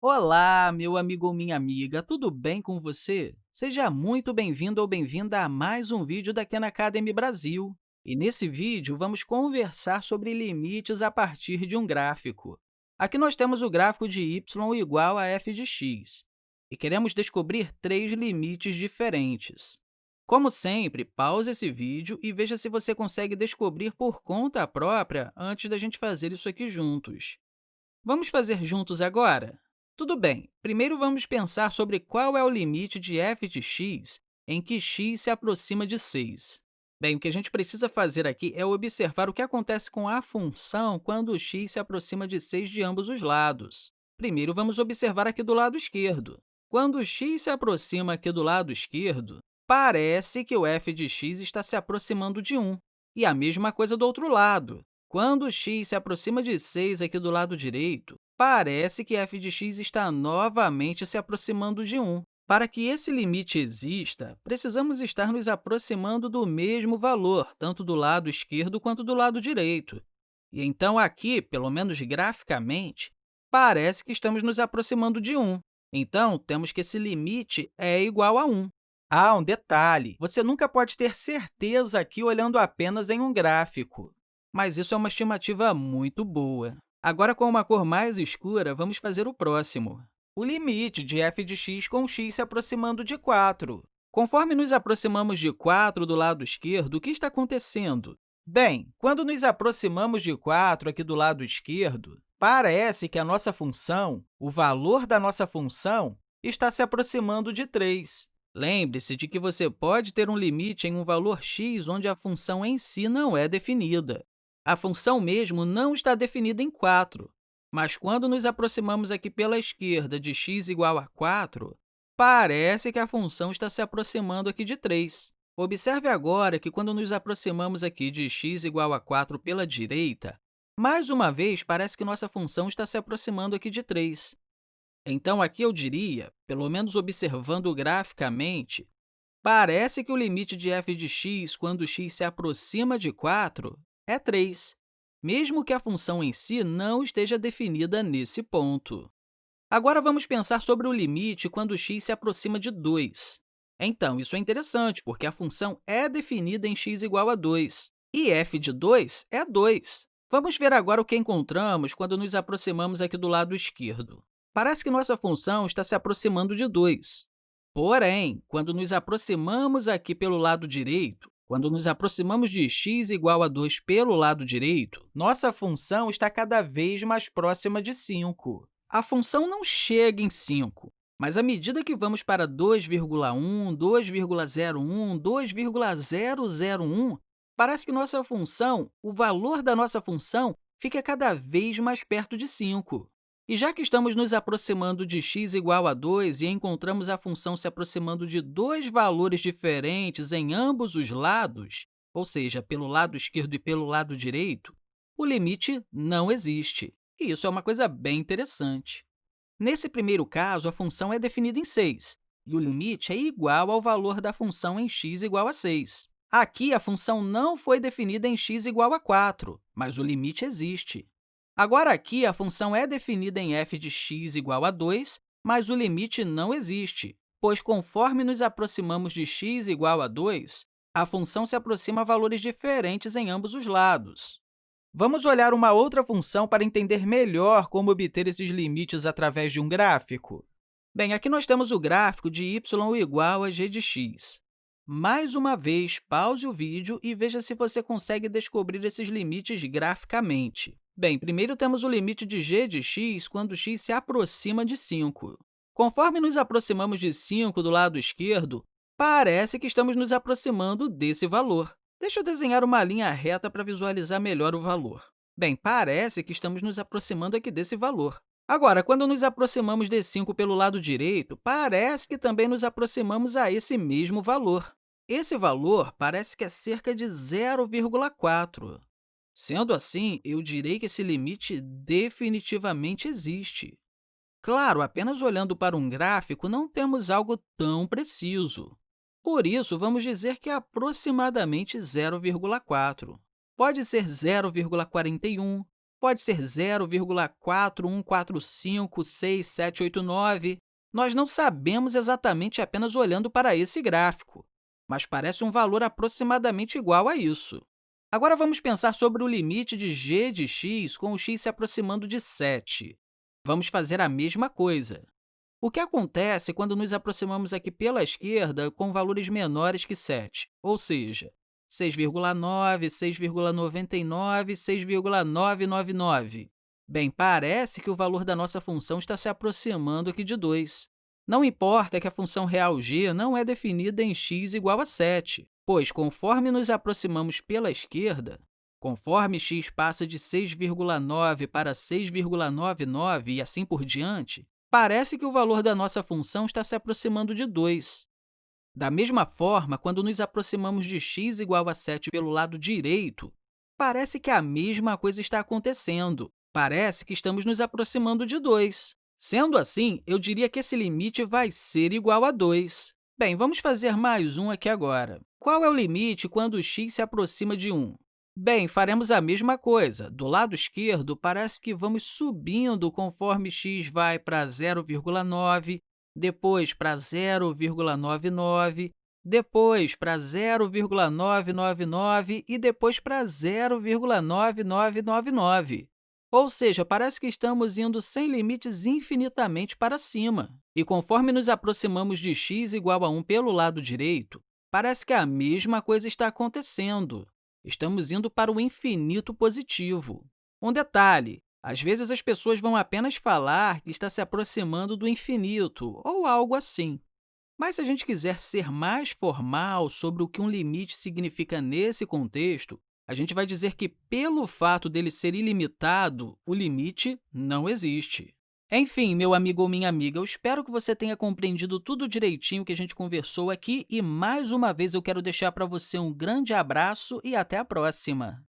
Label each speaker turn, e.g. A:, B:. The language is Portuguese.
A: Olá, meu amigo ou minha amiga, tudo bem com você? Seja muito bem-vindo ou bem-vinda a mais um vídeo da Khan Academy Brasil. E nesse vídeo, vamos conversar sobre limites a partir de um gráfico. Aqui nós temos o gráfico de y igual a f de x, e queremos descobrir três limites diferentes. Como sempre, pause esse vídeo e veja se você consegue descobrir por conta própria antes da gente fazer isso aqui juntos. Vamos fazer juntos agora? Tudo bem, primeiro vamos pensar sobre qual é o limite de f de x em que x se aproxima de 6. Bem, o que a gente precisa fazer aqui é observar o que acontece com a função quando x se aproxima de 6 de ambos os lados. Primeiro, vamos observar aqui do lado esquerdo. Quando x se aproxima aqui do lado esquerdo, parece que o f de x está se aproximando de 1. E a mesma coisa do outro lado. Quando x se aproxima de 6 aqui do lado direito, parece que f de x está novamente se aproximando de 1. Para que esse limite exista, precisamos estar nos aproximando do mesmo valor, tanto do lado esquerdo quanto do lado direito. E então, aqui, pelo menos graficamente, parece que estamos nos aproximando de 1. Então, temos que esse limite é igual a 1. Ah, um detalhe! Você nunca pode ter certeza aqui olhando apenas em um gráfico, mas isso é uma estimativa muito boa. Agora, com uma cor mais escura, vamos fazer o próximo. O limite de f de x com x se aproximando de 4. Conforme nos aproximamos de 4 do lado esquerdo, o que está acontecendo? Bem, quando nos aproximamos de 4 aqui do lado esquerdo, parece que a nossa função, o valor da nossa função, está se aproximando de 3. Lembre-se de que você pode ter um limite em um valor x onde a função em si não é definida. A função mesmo não está definida em 4, mas quando nos aproximamos aqui pela esquerda de x igual a 4, parece que a função está se aproximando aqui de 3. Observe agora que, quando nos aproximamos aqui de x igual a 4 pela direita, mais uma vez, parece que nossa função está se aproximando aqui de 3. Então, aqui eu diria, pelo menos observando graficamente, parece que o limite de f de x, quando x se aproxima de 4, é 3, mesmo que a função em si não esteja definida nesse ponto. Agora, vamos pensar sobre o limite quando x se aproxima de 2. Então, isso é interessante, porque a função é definida em x igual a 2, e f de 2 é 2. Vamos ver agora o que encontramos quando nos aproximamos aqui do lado esquerdo. Parece que nossa função está se aproximando de 2. Porém, quando nos aproximamos aqui pelo lado direito, quando nos aproximamos de x igual a 2 pelo lado direito, nossa função está cada vez mais próxima de 5. A função não chega em 5, mas à medida que vamos para 2,1, 2,01, 2,001, parece que nossa função, o valor da nossa função, fica cada vez mais perto de 5. E já que estamos nos aproximando de x igual a 2 e encontramos a função se aproximando de dois valores diferentes em ambos os lados, ou seja, pelo lado esquerdo e pelo lado direito, o limite não existe. E isso é uma coisa bem interessante. Nesse primeiro caso, a função é definida em 6, e o limite é igual ao valor da função em x igual a 6. Aqui, a função não foi definida em x igual a 4, mas o limite existe. Agora, aqui, a função é definida em f de x igual a 2, mas o limite não existe, pois, conforme nos aproximamos de x igual a 2, a função se aproxima a valores diferentes em ambos os lados. Vamos olhar uma outra função para entender melhor como obter esses limites através de um gráfico. Bem, aqui nós temos o gráfico de y igual a g de x. Mais uma vez, pause o vídeo e veja se você consegue descobrir esses limites graficamente. Bem, primeiro temos o limite de g de x quando x se aproxima de 5. Conforme nos aproximamos de 5 do lado esquerdo, parece que estamos nos aproximando desse valor. Deixa eu desenhar uma linha reta para visualizar melhor o valor. Bem, parece que estamos nos aproximando aqui desse valor. Agora, quando nos aproximamos de 5 pelo lado direito, parece que também nos aproximamos a esse mesmo valor. Esse valor parece que é cerca de 0,4. Sendo assim, eu direi que esse limite definitivamente existe. Claro, apenas olhando para um gráfico, não temos algo tão preciso. Por isso, vamos dizer que é aproximadamente 0,4. Pode ser 0,41, pode ser 0,41456789. Nós não sabemos exatamente apenas olhando para esse gráfico, mas parece um valor aproximadamente igual a isso. Agora, vamos pensar sobre o limite de g de x com o x se aproximando de 7. Vamos fazer a mesma coisa. O que acontece quando nos aproximamos aqui pela esquerda com valores menores que 7, ou seja, 6,9, 6,99, 6,999? Bem, parece que o valor da nossa função está se aproximando aqui de 2. Não importa que a função real g não é definida em x igual a 7, pois, conforme nos aproximamos pela esquerda, conforme x passa de 6,9 para 6,99 e assim por diante, parece que o valor da nossa função está se aproximando de 2. Da mesma forma, quando nos aproximamos de x igual a 7 pelo lado direito, parece que a mesma coisa está acontecendo. Parece que estamos nos aproximando de 2. Sendo assim, eu diria que esse limite vai ser igual a 2. Bem, vamos fazer mais um aqui agora. Qual é o limite quando x se aproxima de 1? Bem, faremos a mesma coisa. Do lado esquerdo, parece que vamos subindo conforme x vai para 0,9, depois para 0,99, depois para 0,999 e depois para 0,9999. Ou seja, parece que estamos indo sem limites infinitamente para cima. E conforme nos aproximamos de x igual a 1 pelo lado direito, parece que a mesma coisa está acontecendo. Estamos indo para o infinito positivo. Um detalhe, às vezes as pessoas vão apenas falar que está se aproximando do infinito, ou algo assim. Mas se a gente quiser ser mais formal sobre o que um limite significa nesse contexto, a gente vai dizer que, pelo fato dele ser ilimitado, o limite não existe. Enfim, meu amigo ou minha amiga, eu espero que você tenha compreendido tudo direitinho que a gente conversou aqui e, mais uma vez, eu quero deixar para você um grande abraço e até a próxima!